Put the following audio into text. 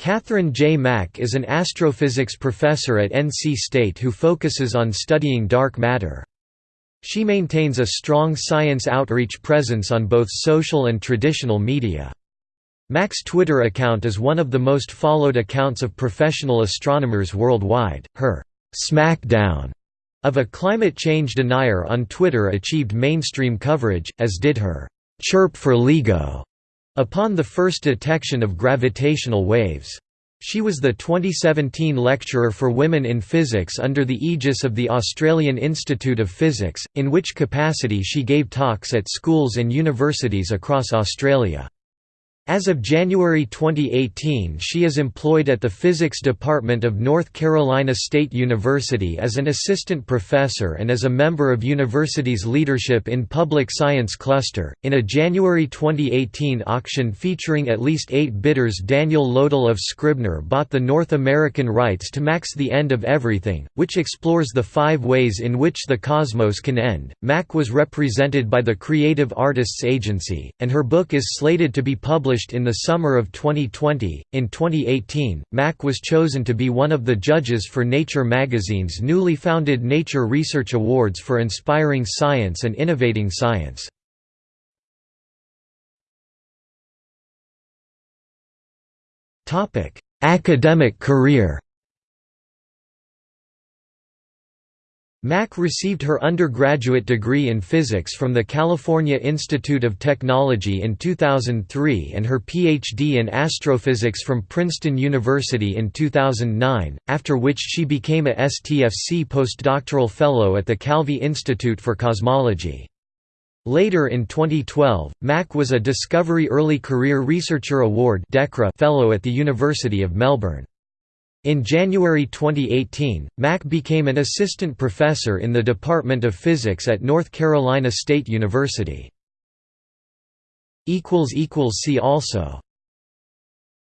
Katherine J. Mack is an astrophysics professor at NC State who focuses on studying dark matter. She maintains a strong science outreach presence on both social and traditional media. Mack's Twitter account is one of the most followed accounts of professional astronomers worldwide. Her smackdown of a climate change denier on Twitter achieved mainstream coverage, as did her chirp for LIGO upon the first detection of gravitational waves. She was the 2017 Lecturer for Women in Physics under the aegis of the Australian Institute of Physics, in which capacity she gave talks at schools and universities across Australia. As of January 2018 she is employed at the Physics Department of North Carolina State University as an assistant professor and as a member of university's Leadership in Public Science Cluster. In a January 2018 auction featuring at least eight bidders Daniel Loedel of Scribner bought the North American rights to Mack's The End of Everything, which explores the five ways in which the cosmos can end. Mack was represented by the Creative Artists Agency, and her book is slated to be published published in the summer of 2020. In 2018, Mack was chosen to be one of the judges for Nature magazine's newly founded Nature Research Awards for inspiring science and innovating science. Academic career Mack received her undergraduate degree in physics from the California Institute of Technology in 2003 and her PhD in astrophysics from Princeton University in 2009, after which she became a STFC postdoctoral fellow at the Kavli Institute for Cosmology. Later in 2012, Mack was a Discovery Early Career Researcher Award fellow at the University of Melbourne. In January 2018, Mack became an assistant professor in the Department of Physics at North Carolina State University. See also